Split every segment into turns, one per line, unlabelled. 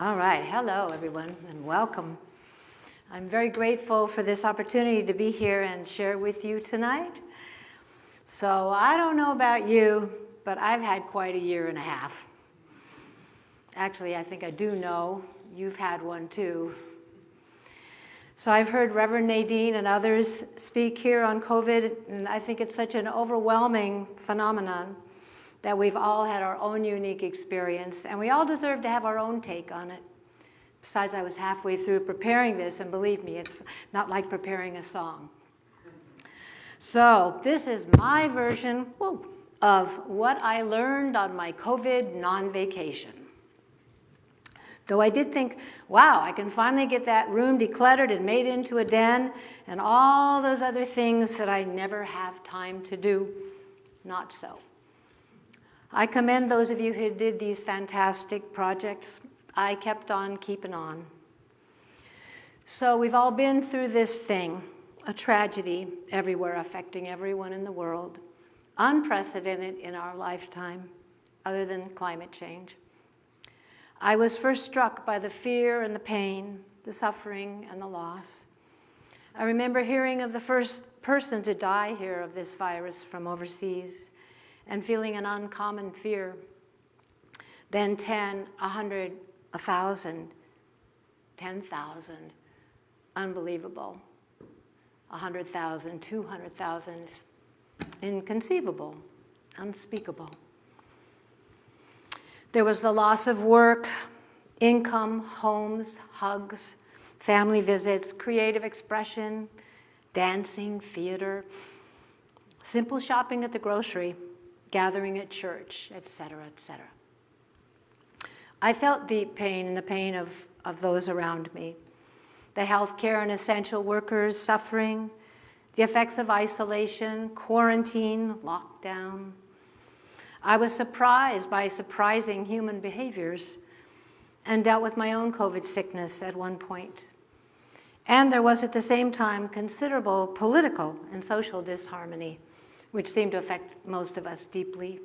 All right, hello everyone and welcome. I'm very grateful for this opportunity to be here and share with you tonight. So I don't know about you, but I've had quite a year and a half. Actually, I think I do know. You've had one too. So I've heard Reverend Nadine and others speak here on COVID, and I think it's such an overwhelming phenomenon that we've all had our own unique experience, and we all deserve to have our own take on it. Besides, I was halfway through preparing this, and believe me, it's not like preparing a song. So this is my version whoa, of what I learned on my COVID non-vacation. Though I did think, wow, I can finally get that room decluttered and made into a den and all those other things that I never have time to do. Not so. I commend those of you who did these fantastic projects. I kept on keeping on. So we've all been through this thing, a tragedy everywhere affecting everyone in the world, unprecedented in our lifetime, other than climate change. I was first struck by the fear and the pain, the suffering and the loss. I remember hearing of the first person to die here of this virus from overseas and feeling an uncommon fear. Then 10, 100, 1,000, 10,000, unbelievable. 100,000, 200,000, inconceivable, unspeakable. There was the loss of work, income, homes, hugs, family visits, creative expression, dancing, theater, simple shopping at the grocery, gathering at church, etc., etc. I felt deep pain and the pain of, of those around me. The healthcare and essential workers suffering, the effects of isolation, quarantine, lockdown. I was surprised by surprising human behaviors and dealt with my own COVID sickness at one point. And there was at the same time considerable political and social disharmony which seemed to affect most of us deeply.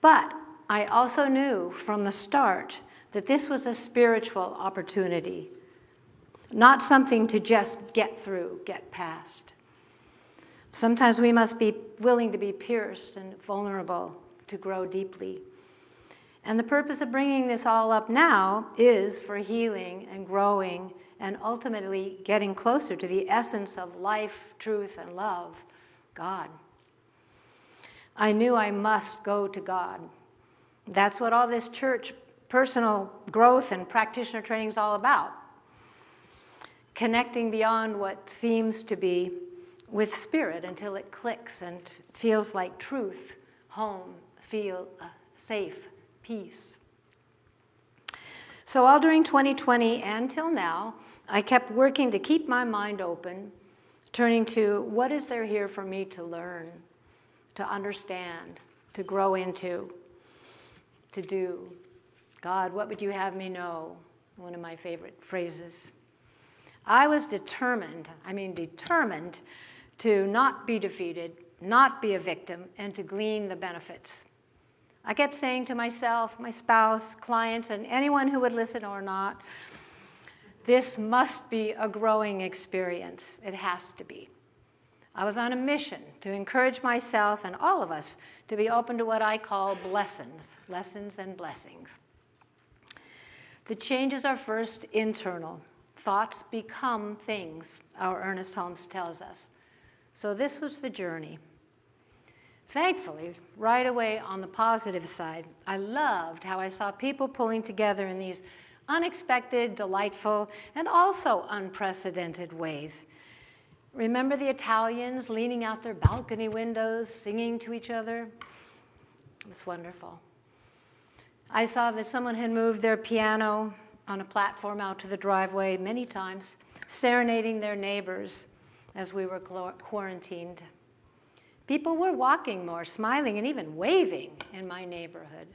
But I also knew from the start that this was a spiritual opportunity, not something to just get through, get past. Sometimes we must be willing to be pierced and vulnerable to grow deeply. And the purpose of bringing this all up now is for healing and growing and ultimately getting closer to the essence of life, truth, and love God. I knew I must go to God. That's what all this church personal growth and practitioner training is all about. Connecting beyond what seems to be with spirit until it clicks and feels like truth, home, feel uh, safe, peace. So all during 2020 and till now, I kept working to keep my mind open turning to what is there here for me to learn, to understand, to grow into, to do. God, what would you have me know? One of my favorite phrases. I was determined, I mean determined, to not be defeated, not be a victim, and to glean the benefits. I kept saying to myself, my spouse, clients, and anyone who would listen or not, this must be a growing experience. It has to be. I was on a mission to encourage myself and all of us to be open to what I call blessings, lessons and blessings. The changes are first internal. Thoughts become things, our Ernest Holmes tells us. So this was the journey. Thankfully, right away on the positive side, I loved how I saw people pulling together in these unexpected, delightful, and also unprecedented ways. Remember the Italians leaning out their balcony windows, singing to each other? It was wonderful. I saw that someone had moved their piano on a platform out to the driveway many times, serenading their neighbors as we were quarantined. People were walking more, smiling, and even waving in my neighborhood.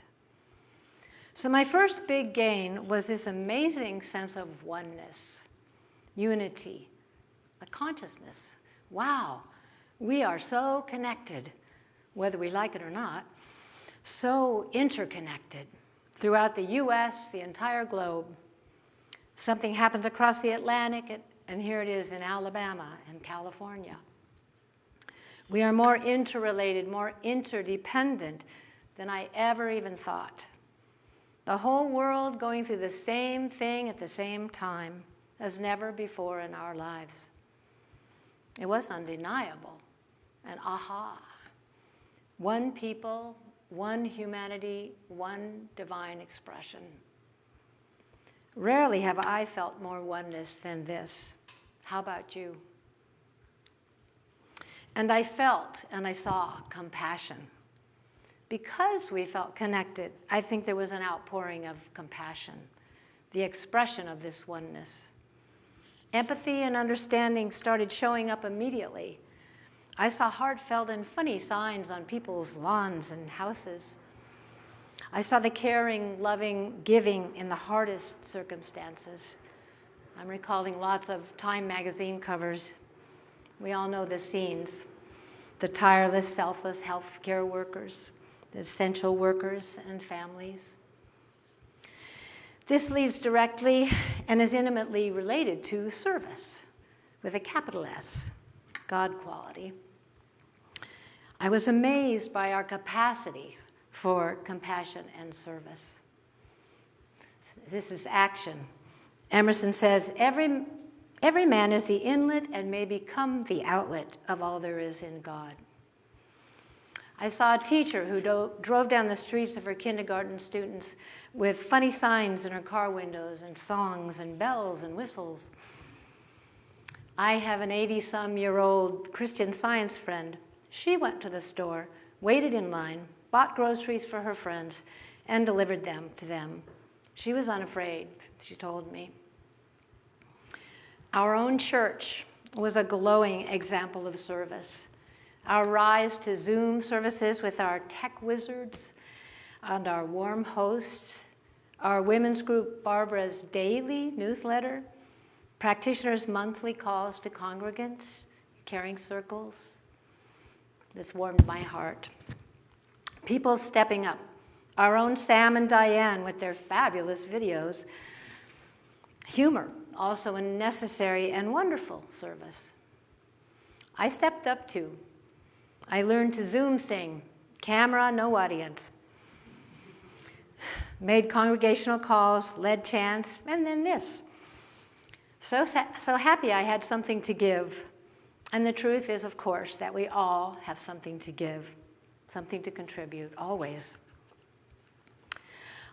So my first big gain was this amazing sense of oneness, unity, a consciousness. Wow, we are so connected, whether we like it or not, so interconnected, throughout the US, the entire globe. Something happens across the Atlantic, and here it is in Alabama and California. We are more interrelated, more interdependent than I ever even thought. The whole world going through the same thing at the same time as never before in our lives. It was undeniable, and aha. One people, one humanity, one divine expression. Rarely have I felt more oneness than this. How about you? And I felt and I saw compassion. Because we felt connected, I think there was an outpouring of compassion, the expression of this oneness. Empathy and understanding started showing up immediately. I saw heartfelt and funny signs on people's lawns and houses. I saw the caring, loving, giving in the hardest circumstances. I'm recalling lots of Time magazine covers. We all know the scenes the tireless, selfless healthcare workers, essential workers and families. This leads directly and is intimately related to service with a capital S, God quality. I was amazed by our capacity for compassion and service. This is action. Emerson says, every Every man is the inlet and may become the outlet of all there is in God. I saw a teacher who drove down the streets of her kindergarten students with funny signs in her car windows and songs and bells and whistles. I have an 80-some year old Christian science friend. She went to the store, waited in line, bought groceries for her friends, and delivered them to them. She was unafraid, she told me. Our own church was a glowing example of service. Our rise to Zoom services with our tech wizards and our warm hosts, our women's group Barbara's daily newsletter, practitioners' monthly calls to congregants, caring circles. This warmed my heart. People stepping up. Our own Sam and Diane with their fabulous videos. Humor, also a necessary and wonderful service. I stepped up too. I learned to Zoom thing, camera, no audience. Made congregational calls, led chants, and then this. So, so happy I had something to give. And the truth is, of course, that we all have something to give, something to contribute, always.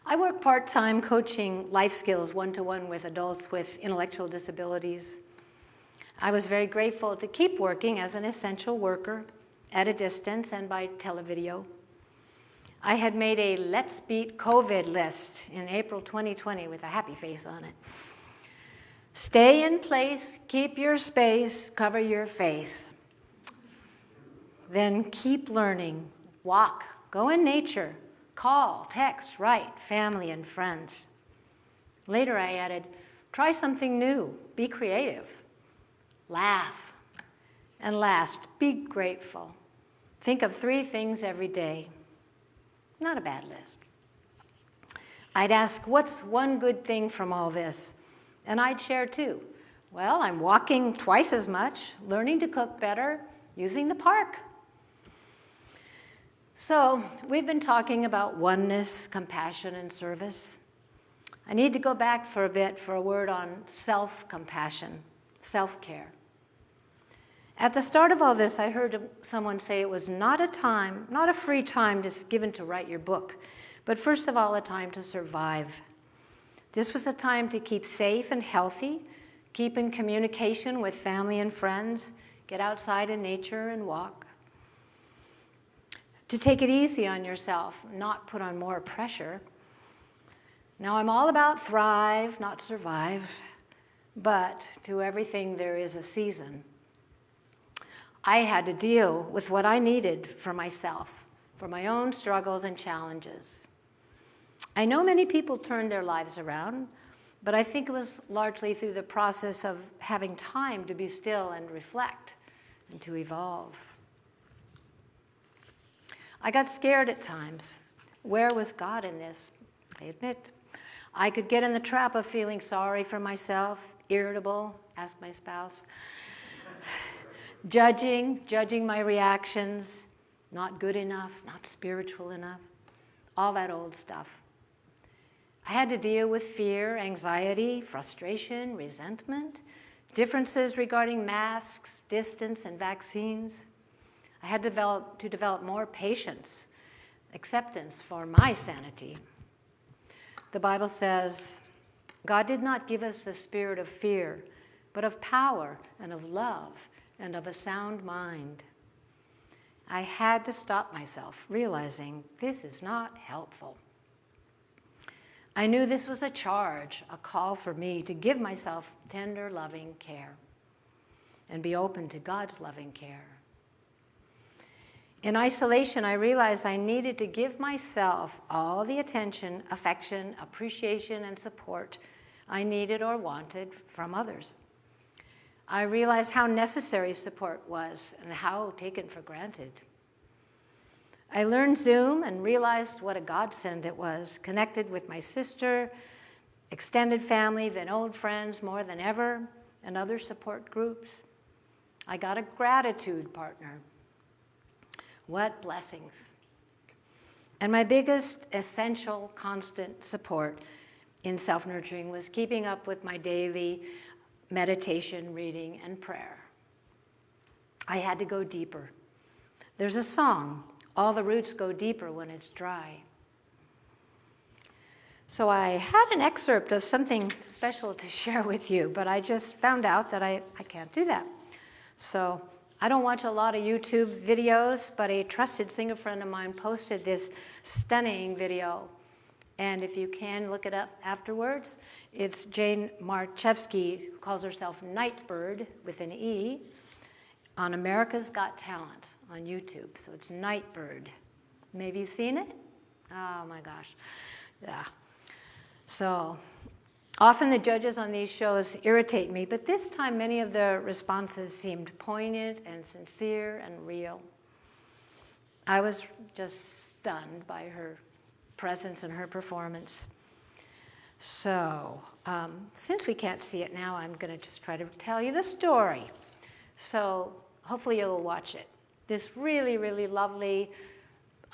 I work part-time coaching life skills one-to-one -one with adults with intellectual disabilities. I was very grateful to keep working as an essential worker at a distance and by televideo. I had made a Let's Beat COVID list in April 2020 with a happy face on it. Stay in place, keep your space, cover your face. Then keep learning, walk, go in nature, Call, text, write, family and friends. Later I added, try something new, be creative, laugh. And last, be grateful. Think of three things every day. Not a bad list. I'd ask, what's one good thing from all this? And I'd share too. Well, I'm walking twice as much, learning to cook better, using the park. So we've been talking about oneness, compassion, and service. I need to go back for a bit for a word on self-compassion, self-care. At the start of all this, I heard someone say it was not a time, not a free time just given to write your book, but first of all, a time to survive. This was a time to keep safe and healthy, keep in communication with family and friends, get outside in nature and walk to take it easy on yourself, not put on more pressure. Now I'm all about thrive, not survive, but to everything there is a season. I had to deal with what I needed for myself, for my own struggles and challenges. I know many people turned their lives around, but I think it was largely through the process of having time to be still and reflect and to evolve. I got scared at times. Where was God in this? I admit. I could get in the trap of feeling sorry for myself, irritable, ask my spouse, judging, judging my reactions, not good enough, not spiritual enough, all that old stuff. I had to deal with fear, anxiety, frustration, resentment, differences regarding masks, distance, and vaccines. I had to develop, to develop more patience, acceptance for my sanity. The Bible says, God did not give us a spirit of fear, but of power and of love and of a sound mind. I had to stop myself, realizing this is not helpful. I knew this was a charge, a call for me to give myself tender, loving care and be open to God's loving care. In isolation, I realized I needed to give myself all the attention, affection, appreciation, and support I needed or wanted from others. I realized how necessary support was and how taken for granted. I learned Zoom and realized what a godsend it was, connected with my sister, extended family, then old friends more than ever, and other support groups. I got a gratitude partner. What blessings. And my biggest essential constant support in self nurturing was keeping up with my daily meditation, reading, and prayer. I had to go deeper. There's a song all the roots go deeper when it's dry. So I had an excerpt of something special to share with you, but I just found out that I, I can't do that. So I don't watch a lot of YouTube videos, but a trusted singer friend of mine posted this stunning video. And if you can look it up afterwards, it's Jane Marczewski, who calls herself Nightbird with an E, on America's Got Talent on YouTube. So it's Nightbird. Maybe you've seen it? Oh my gosh. Yeah. So often the judges on these shows irritate me, but this time many of the responses seemed poignant and sincere and real. I was just stunned by her presence and her performance. So, um, since we can't see it now, I'm going to just try to tell you the story. So, hopefully, you'll watch it this really, really lovely,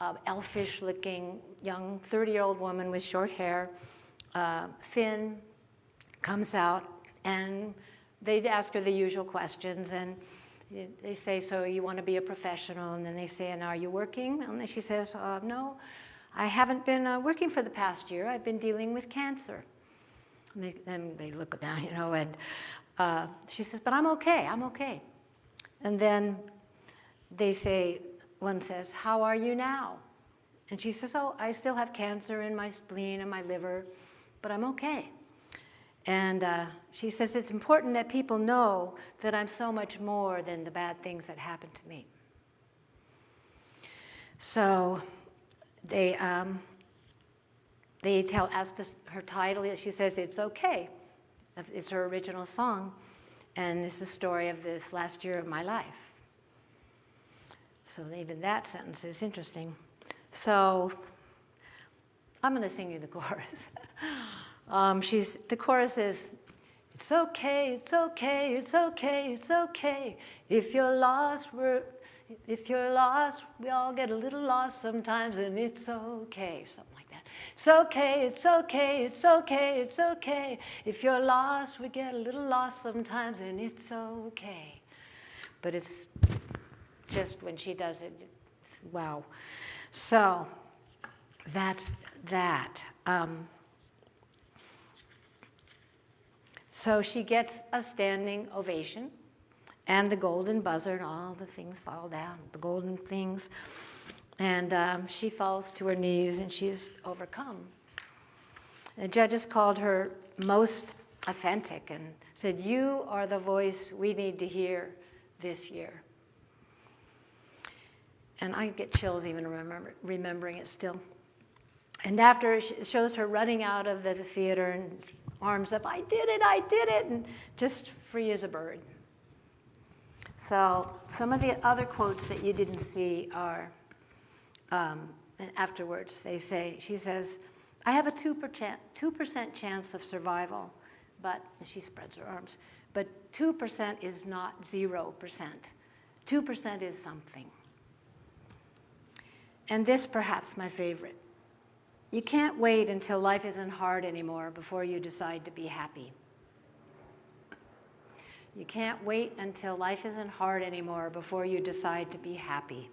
uh, elfish looking young 30 year old woman with short hair, uh, thin, comes out and they ask her the usual questions and they say, so you want to be a professional? And then they say, and are you working? And then she says, uh, no, I haven't been uh, working for the past year. I've been dealing with cancer. And they, then they look down, you know, and uh, she says, but I'm okay, I'm okay. And then they say, one says, How are you now? And she says, Oh, I still have cancer in my spleen and my liver, but I'm okay. And uh, she says, It's important that people know that I'm so much more than the bad things that happened to me. So they, um, they tell, ask this, her title, she says, It's okay. It's her original song. And it's the story of this last year of my life. So even that sentence is interesting. So I'm going to sing you the chorus. um, she's, the chorus is, it's okay, it's okay, it's okay, it's okay. If you're lost, we're, if you're lost, we all get a little lost sometimes, and it's okay. Something like that. It's okay, it's okay, it's okay, it's okay. If you're lost, we get a little lost sometimes, and it's okay. But it's just when she does it, wow. So that's that. Um, so she gets a standing ovation and the golden buzzer and all the things fall down, the golden things. And um, she falls to her knees and she's overcome. The judges called her most authentic and said, You are the voice we need to hear this year. And I get chills even remember, remembering it still. And after it shows her running out of the theater and arms up, I did it, I did it, and just free as a bird. So some of the other quotes that you didn't see are um, afterwards. They say, she says, I have a 2%, 2% chance of survival, but she spreads her arms. But 2% is not 0%. 2% is something. And this perhaps my favorite. You can't wait until life isn't hard anymore before you decide to be happy. You can't wait until life isn't hard anymore before you decide to be happy.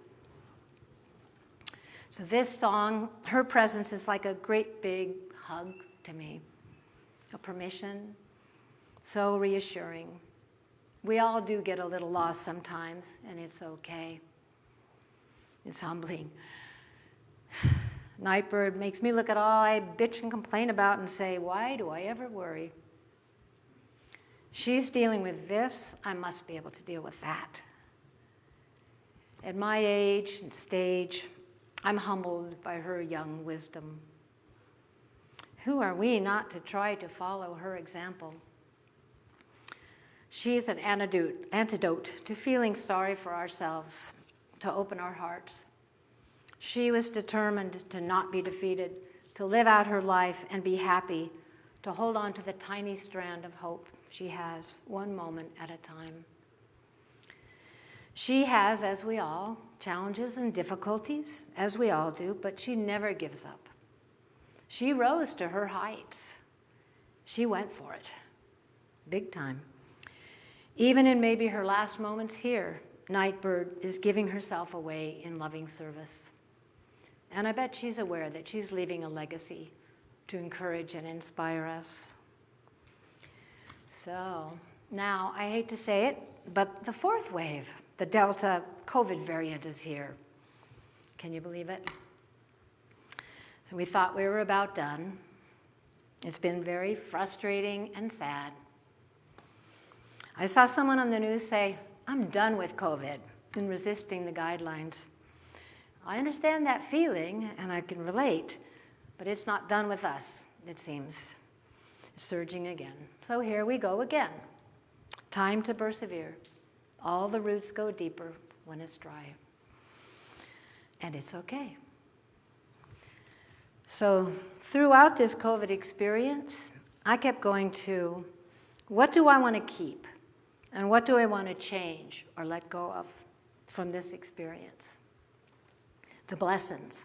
So this song, her presence is like a great big hug to me, a permission, so reassuring. We all do get a little lost sometimes, and it's okay. It's humbling. Nightbird makes me look at all I bitch and complain about and say, why do I ever worry? She's dealing with this, I must be able to deal with that. At my age and stage, I'm humbled by her young wisdom. Who are we not to try to follow her example? She's an antidote, antidote to feeling sorry for ourselves, to open our hearts. She was determined to not be defeated, to live out her life and be happy, to hold on to the tiny strand of hope she has, one moment at a time. She has, as we all, challenges and difficulties, as we all do, but she never gives up. She rose to her heights. She went for it, big time. Even in maybe her last moments here, Nightbird is giving herself away in loving service. And I bet she's aware that she's leaving a legacy to encourage and inspire us. So now, I hate to say it, but the fourth wave, the Delta COVID variant is here. Can you believe it? So we thought we were about done. It's been very frustrating and sad. I saw someone on the news say, I'm done with COVID and resisting the guidelines. I understand that feeling and I can relate, but it's not done with us, it seems. Surging again. So here we go again. Time to persevere. All the roots go deeper when it's dry. And it's okay. So throughout this COVID experience, I kept going to, what do I want to keep? And what do I want to change or let go of from this experience? The blessings.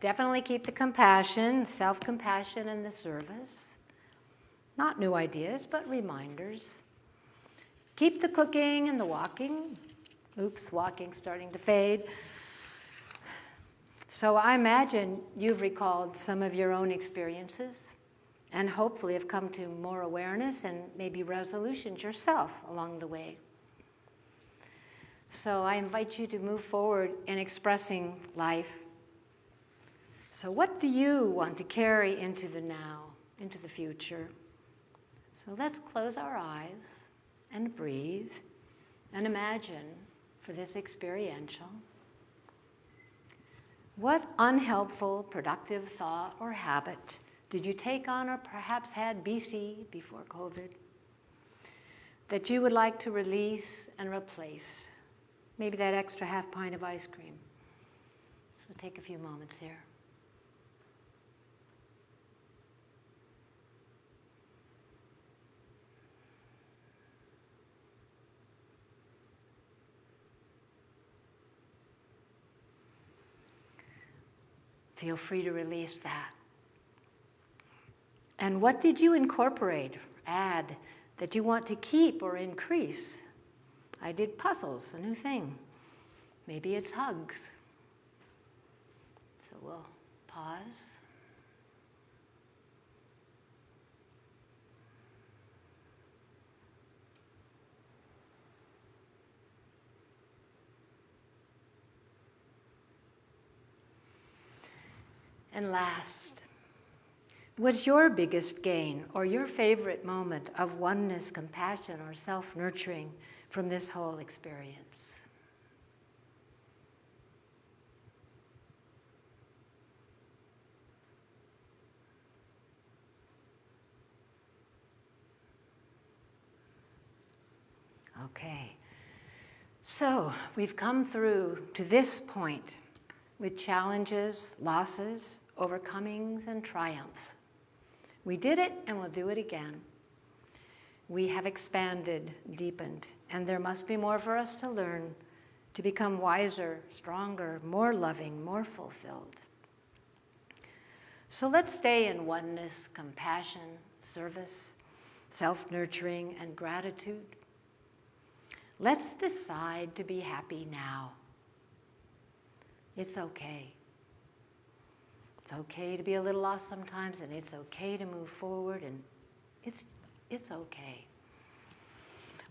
Definitely keep the compassion, self-compassion and the service. Not new ideas, but reminders. Keep the cooking and the walking. Oops, walking starting to fade. So I imagine you've recalled some of your own experiences and hopefully have come to more awareness and maybe resolutions yourself along the way. So I invite you to move forward in expressing life. So what do you want to carry into the now, into the future? So let's close our eyes and breathe and imagine for this experiential. What unhelpful, productive thought or habit did you take on or perhaps had BC before COVID that you would like to release and replace? Maybe that extra half pint of ice cream. So take a few moments here. Feel free to release that. And what did you incorporate, add, that you want to keep or increase? I did puzzles, a new thing. Maybe it's hugs. So we'll pause. And last, What's your biggest gain or your favorite moment of oneness, compassion, or self-nurturing from this whole experience? Okay, so we've come through to this point with challenges, losses, overcomings and triumphs. We did it and we'll do it again. We have expanded, deepened, and there must be more for us to learn to become wiser, stronger, more loving, more fulfilled. So let's stay in oneness, compassion, service, self nurturing, and gratitude. Let's decide to be happy now. It's okay. It's okay to be a little lost sometimes, and it's okay to move forward, and it's, it's okay.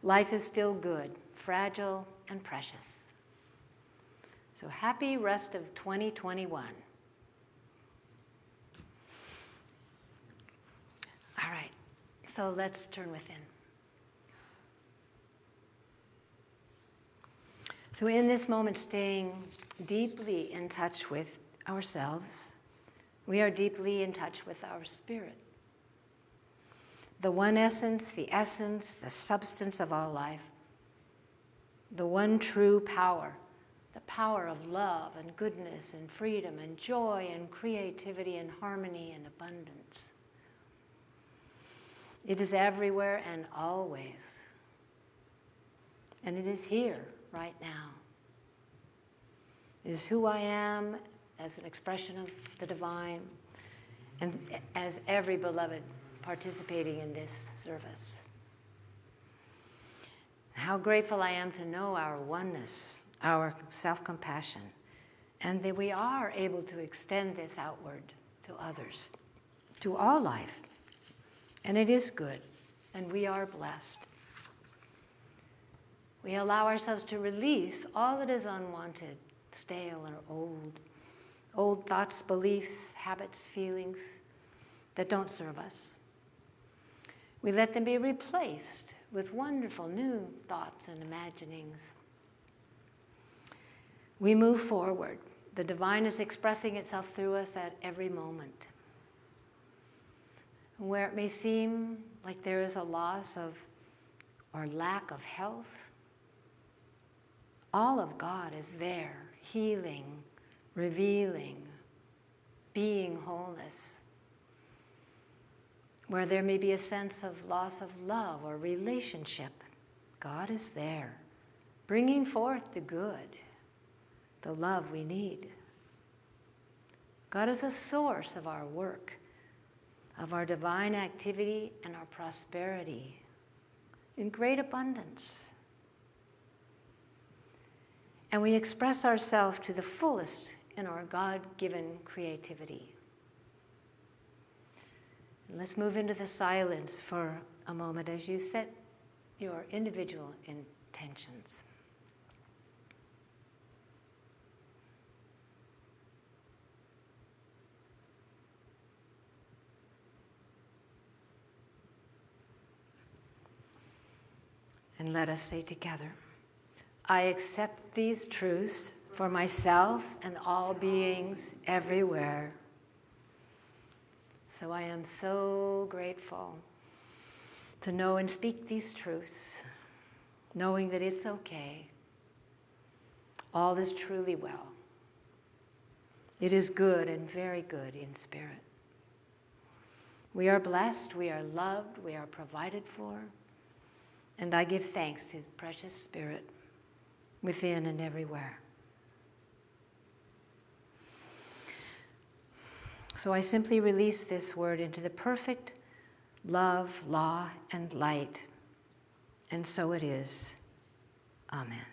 Life is still good, fragile, and precious. So happy rest of 2021. All right, so let's turn within. So, in this moment, staying deeply in touch with ourselves, we are deeply in touch with our spirit. The one essence, the essence, the substance of all life, the one true power, the power of love and goodness and freedom and joy and creativity and harmony and abundance. It is everywhere and always. And it is here right now. It is who I am as an expression of the divine and as every beloved participating in this service. How grateful I am to know our oneness, our self compassion, and that we are able to extend this outward to others, to all life. And it is good, and we are blessed. We allow ourselves to release all that is unwanted, stale, or old. Old thoughts, beliefs, habits, feelings that don't serve us. We let them be replaced with wonderful new thoughts and imaginings. We move forward. The divine is expressing itself through us at every moment. Where it may seem like there is a loss of or lack of health, all of God is there, healing, revealing, being wholeness. Where there may be a sense of loss of love or relationship, God is there, bringing forth the good, the love we need. God is a source of our work, of our divine activity and our prosperity in great abundance and we express ourselves to the fullest in our God given creativity. Let's move into the silence for a moment as you set your individual intentions. And let us say together. I accept these truths for myself and all beings everywhere. So I am so grateful to know and speak these truths, knowing that it's okay. All is truly well. It is good and very good in spirit. We are blessed, we are loved, we are provided for, and I give thanks to the precious Spirit within and everywhere. So I simply release this word into the perfect love, law, and light. And so it is. Amen.